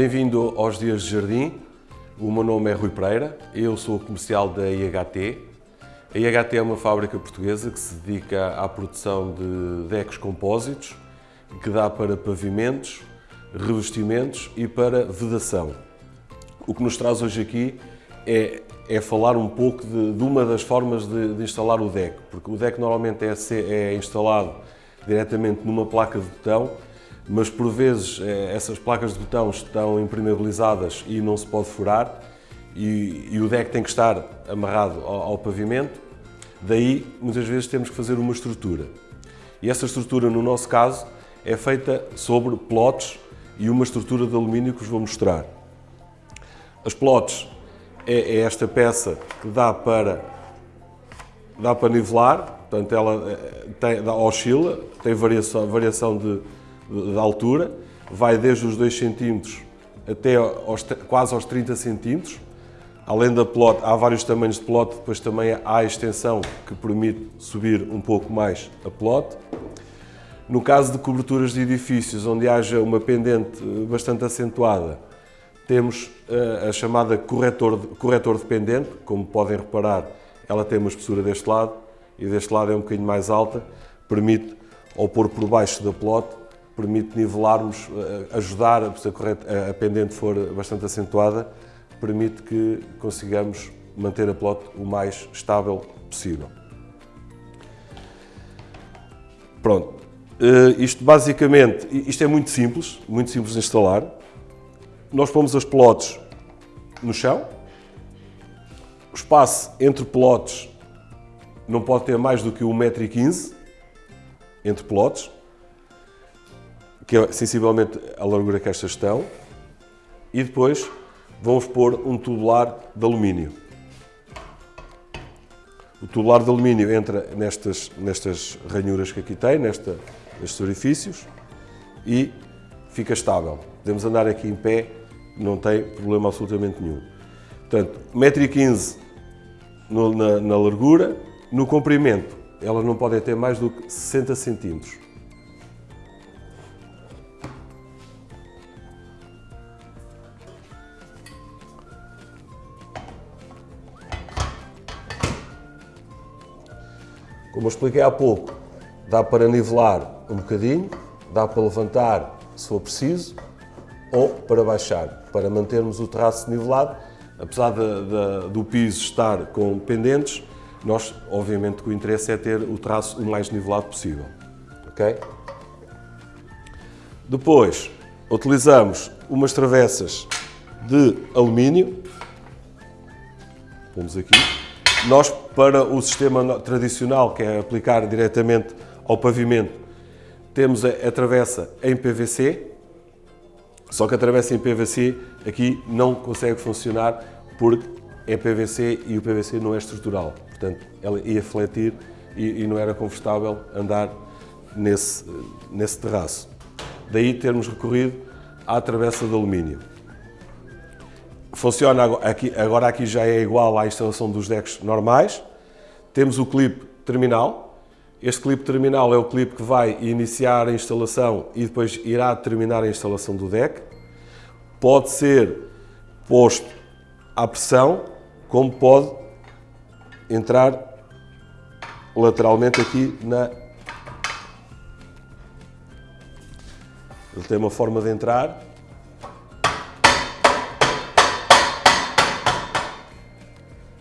Bem-vindo aos Dias de Jardim. O meu nome é Rui Pereira, eu sou comercial da IHT. A IHT é uma fábrica portuguesa que se dedica à produção de decks compósitos, que dá para pavimentos, revestimentos e para vedação. O que nos traz hoje aqui é, é falar um pouco de, de uma das formas de, de, instalar o deck, porque o deck normalmente é, é instalado diretamente numa placa de botão mas por vezes eh, essas placas de botão estão impermeabilizadas e não se pode furar e, e o deck tem que estar amarrado ao, ao, pavimento, daí muitas vezes temos que fazer uma estrutura. E essa estrutura, no nosso caso, é feita sobre plotes e uma estrutura de alumínio que vos vou mostrar. As plotes é, é esta peça que dá para, dá para nivelar, portanto ela eh, tem, oscila, tem variação, variação de, de altura, vai desde os 2 cm até aos, quase aos 30 cm. Além da plot, há vários tamanhos de plot, depois também há a extensão que permite subir um pouco mais a plot. No caso de coberturas de edifícios onde haja uma pendente bastante acentuada, temos eh, a chamada corretor corretor de pendente, como podem reparar, ela tem uma espessura deste lado e deste lado é um bocadinho mais alta, permite, ao pôr por baixo da plot, permite nivelarmos, eh, ajudar, se a, pendente for bastante acentuada, permite que consigamos manter a plot o mais estável possível. Pronto, eh, isto basicamente, isto é muito simples, muito simples de instalar. Nós pomos as plotes no chão, o espaço entre plotes não pode ter mais do que 1,15m entre plotes, que é sensivelmente a largura que estas estão, e depois vamos pôr um tubular de alumínio. O tubular de alumínio entra nestas, nestas ranhuras que aqui tem, nesta, nestes orifícios, e fica estável. Podemos andar aqui em pé, não tem problema absolutamente nenhum. Portanto, 1,15m na, na largura, no comprimento, elas não podem ter mais do que 60 centímetros. Como eu expliquei há pouco, dá para nivelar um bocadinho, dá para levantar se for preciso, ou para baixar, para mantermos o traço nivelado. Apesar de, de, do piso estar com pendentes, nós, obviamente, o interesse é ter o traço o mais nivelado possível. ok? Depois, utilizamos umas travessas de alumínio. Pomos aqui. Nós, para o sistema tradicional, que é aplicar diretamente ao pavimento, temos a, a travessa em PVC, só que a travessa em PVC aqui não consegue funcionar porque é PVC e o PVC não é estrutural. Portanto, ela ia fletir e, e não era confortável andar nesse, nesse terraço. Daí termos recorrido à travessa de alumínio. Funciona aqui, agora aqui já é igual à instalação dos decks normais. Temos o clipe terminal. Este clipe terminal é o clipe que vai iniciar a instalação e depois irá terminar a instalação do deck. Pode ser posto à pressão, como pode entrar lateralmente aqui na... Ele tem uma forma de entrar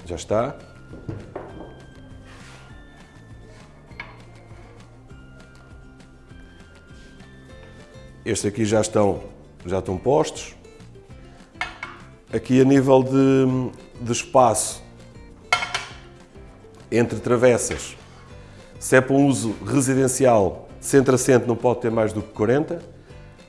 Já está. Estes aqui já estão, já estão postos. Aqui a nível de, de espaço entre travessas, se é para um uso residencial, centro-assento não pode ter mais do que 40.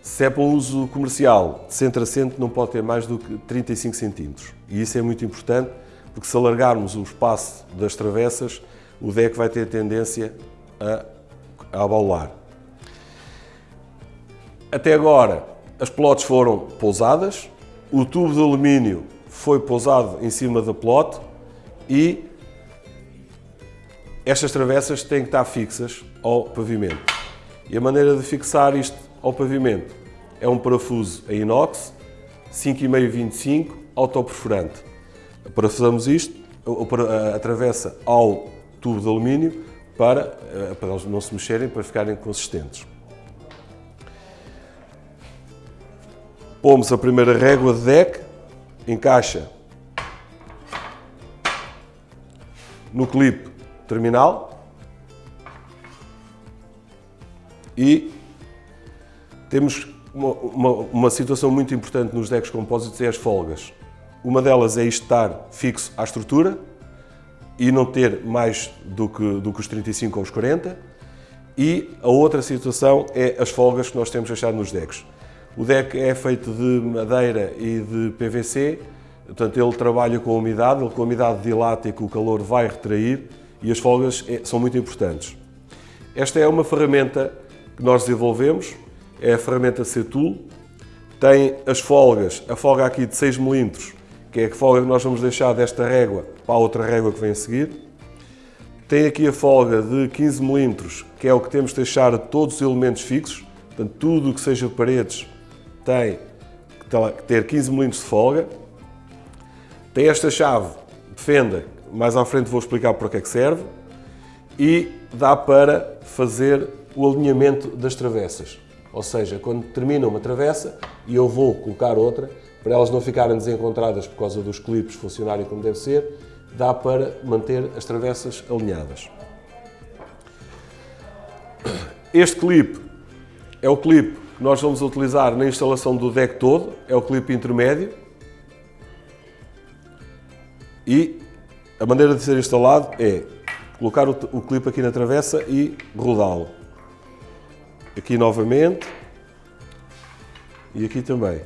Se é para um uso comercial, centro-assento não pode ter mais do que 35 centímetros. E isso é muito importante porque se alargarmos o espaço das travessas, o deck vai ter tendência a, a abaular. Até agora, as plotes foram pousadas, o tubo de alumínio foi pousado em cima da plot e estas travessas têm que estar fixas ao pavimento. E a maneira de fixar isto ao pavimento é um parafuso a inox 5,5-25 autoperforante. Para fazermos isto, a travessa ao tubo de alumínio para, eh, para eles não se mexerem, para ficarem consistentes. Pomos a primeira régua de deck, encaixa no clipe terminal e temos uma, uma, uma, situação muito importante nos decks compósitos é as folgas. Uma delas é estar fixo à estrutura e não ter mais do que, do que os 35 ou os 40 e a outra situação é as folgas que nós temos deixado nos decks. O deck é feito de madeira e de PVC, portanto ele trabalha com a umidade, ele com a umidade dilata e que o calor vai retrair e as folgas é, são muito importantes. Esta é uma ferramenta que nós desenvolvemos, é a ferramenta C-Tool, tem as folgas, a folga aqui de 6 mm, que é a folga que nós vamos deixar desta régua para a outra régua que vem a seguir. Tem aqui a folga de 15 mm, que é o que temos de deixar todos os elementos fixos, portanto tudo o que seja paredes tem que ter 15 mm de folga. Tem esta chave de fenda, mais à frente vou explicar para que é que serve, e dá para fazer o alinhamento das travessas. Ou seja, quando termina uma travessa e eu vou colocar outra, para elas não ficarem desencontradas por causa dos clipes funcionarem como deve ser, dá para manter as travessas alinhadas. Este clipe é o clipe que nós vamos utilizar na instalação do deck todo, é o clipe intermédio. E a maneira de ser instalado é colocar o, clipe aqui na travessa e rodá-lo. Aqui novamente. E aqui também.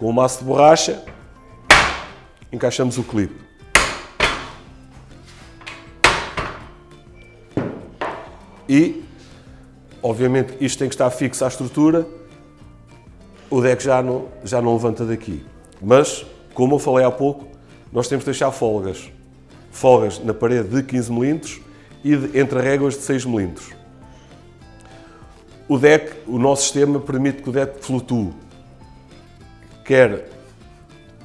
Com o maço de borracha, encaixamos o clipe. E, obviamente, isto tem que estar fixo à estrutura, o deck já não, já não levanta daqui. Mas, como eu falei há pouco, nós temos de deixar folgas. Folgas na parede de 15 mm e de, entre réguas de 6 mm. O deck, o nosso sistema permite que o deck flutue, quer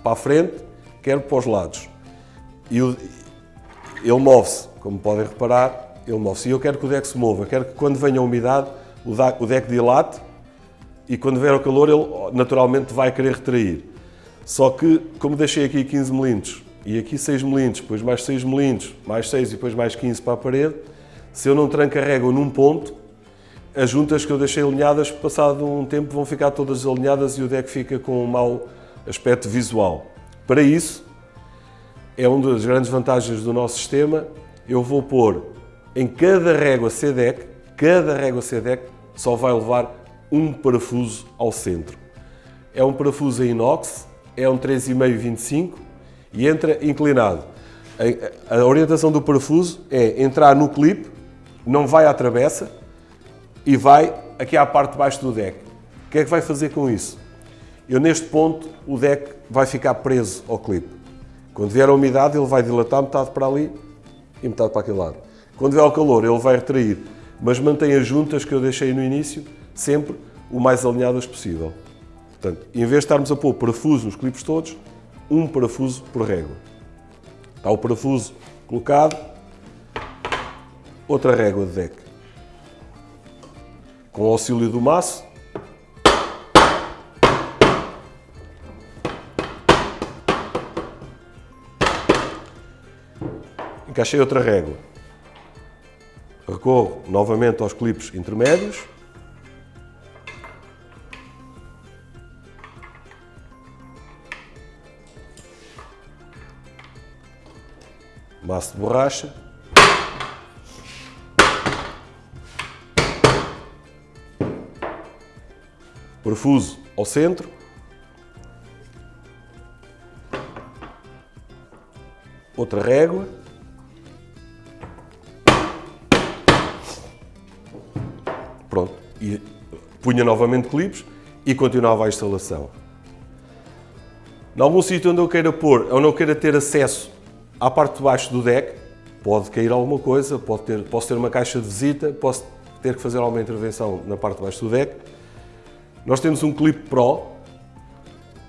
para a frente, quer para os lados. E o, ele move-se, como podem reparar, ele move-se. E eu quero que o deck se mova, quero que quando venha a umidade, o deck dilate e quando vier o calor, ele naturalmente vai querer retrair. Só que, como deixei aqui 15 mm e aqui 6 mm, depois mais 6 mm, mais 6 e depois mais 15 para a parede, se eu não régua num ponto, as juntas que eu deixei alinhadas, passado um tempo, vão ficar todas alinhadas e o deck fica com um mau aspecto visual. Para isso, é uma das grandes vantagens do nosso sistema, eu vou pôr em cada régua C-Deck, cada régua C-Deck só vai levar um parafuso ao centro. É um parafuso em inox, é um 3,5-25 e entra inclinado. A orientação do parafuso é entrar no clipe, não vai à travessa, e vai aqui à parte de baixo do deck. O que é que vai fazer com isso? Eu neste ponto o deck vai ficar preso ao clipe. Quando vier a umidade ele vai dilatar metade para ali e metade para aquele lado. Quando vier ao calor ele vai retrair, mas mantém as juntas que eu deixei no início sempre o mais alinhadas possível. Portanto, em vez de estarmos a pôr parafuso nos clipes todos, um parafuso por régua. Está o parafuso colocado, outra régua de deck com o auxílio do maço. Encaixei outra régua. Recorro novamente aos clipes intermédios. Maço de borracha. Parafuso ao centro. Outra régua. Pronto. E punha novamente clipes e continuava a instalação. Em algum sítio onde eu queira pôr, ou não queira ter acesso à parte de baixo do deck, pode cair alguma coisa, pode ter, posso ter uma caixa de visita, posso ter que fazer alguma intervenção na parte de baixo do deck, nós temos um Clip Pro,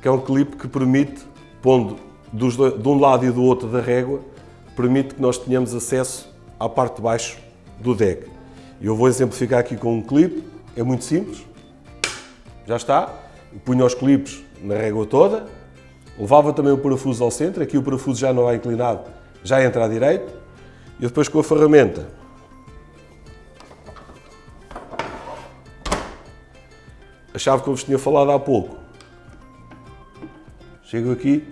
que é um clipe que permite, pondo dos, de um lado e do outro da régua, permite que nós tenhamos acesso à parte de baixo do deck. Eu vou exemplificar aqui com um clipe, é muito simples, já está, eu punho os clipes na régua toda, levava também o parafuso ao centro, aqui o parafuso já não vai inclinado, já entra à direita, e depois com a ferramenta a chave que eu vos tinha falado há pouco. Chego aqui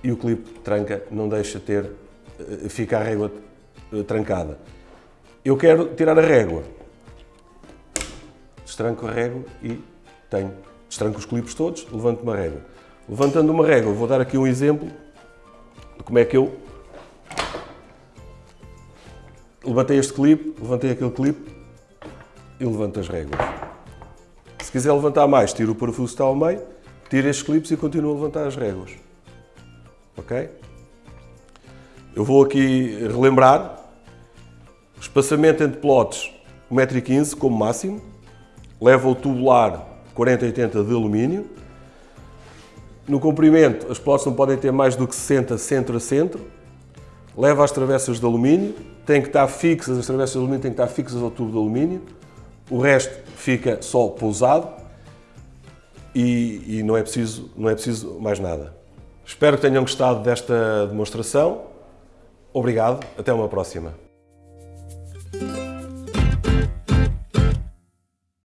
e o clipe tranca, não deixa ter, eh, fica a régua eh, trancada. Eu quero tirar a régua. Destranco a régua e tenho. Destranco os clipes todos, levanto uma régua. Levantando uma régua, vou dar aqui um exemplo de como é que eu levantei este clipe, levantei aquele clipe e levanto as réguas. Se quiser levantar mais, tiro o parafuso que está ao meio, tiro estes clipes e continuo a levantar as réguas. Ok? Eu vou aqui relembrar. Espaçamento entre plotes 1,15m como máximo, leva o tubular 4080 de alumínio, no comprimento, as plotes não podem ter mais do que 60 centro a centro, leva as travessas de alumínio, tem que estar fixas, as travessas de alumínio têm que estar fixas ao tubo de alumínio, o resto fica só pousado e, e não, é preciso, não é preciso mais nada. Espero que tenham gostado desta demonstração. Obrigado, até uma próxima.